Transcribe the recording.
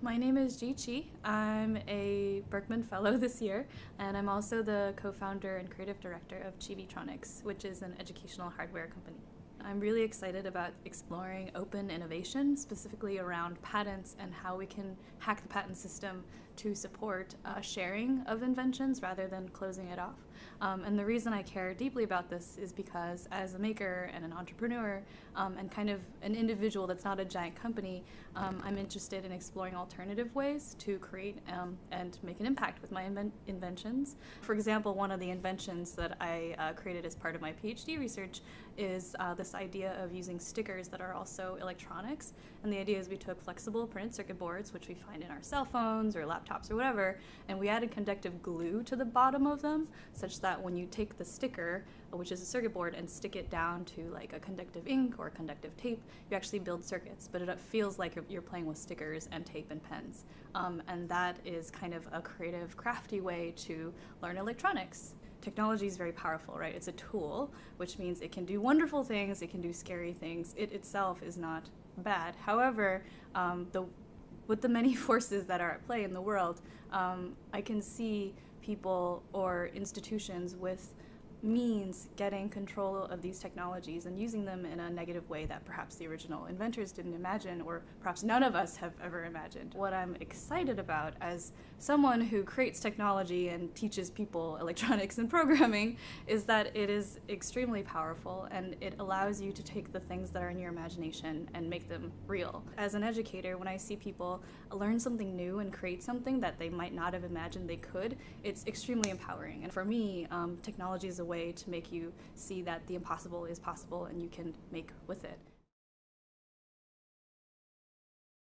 My name is Jie Qi. I'm a Berkman Fellow this year, and I'm also the co founder and creative director of Chibitronics, which is an educational hardware company. I'm really excited about exploring open innovation, specifically around patents and how we can hack the patent system to support uh, sharing of inventions rather than closing it off. Um, and the reason I care deeply about this is because, as a maker and an entrepreneur, um, and kind of an individual that's not a giant company, um, I'm interested in exploring alternative ways to create um, and make an impact with my inven inventions. For example, one of the inventions that I uh, created as part of my PhD research is uh, this idea of using stickers that are also electronics. And the idea is we took flexible printed circuit boards, which we find in our cell phones or laptops or whatever, and we added conductive glue to the bottom of them, such that when you take the sticker, which is a circuit board, and stick it down to like a conductive ink or conductive tape, you actually build circuits, but it feels like you're playing with stickers and tape and pens. Um, and that is kind of a creative, crafty way to learn electronics technology is very powerful, right? It's a tool, which means it can do wonderful things, it can do scary things. It itself is not bad. However, um, the with the many forces that are at play in the world, um, I can see people or institutions with means getting control of these technologies and using them in a negative way that perhaps the original inventors didn't imagine or perhaps none of us have ever imagined. What I'm excited about as someone who creates technology and teaches people electronics and programming is that it is extremely powerful and it allows you to take the things that are in your imagination and make them real. As an educator, when I see people learn something new and create something that they might not have imagined they could, it's extremely empowering. And for me, um, technology is a way to make you see that the impossible is possible and you can make with it.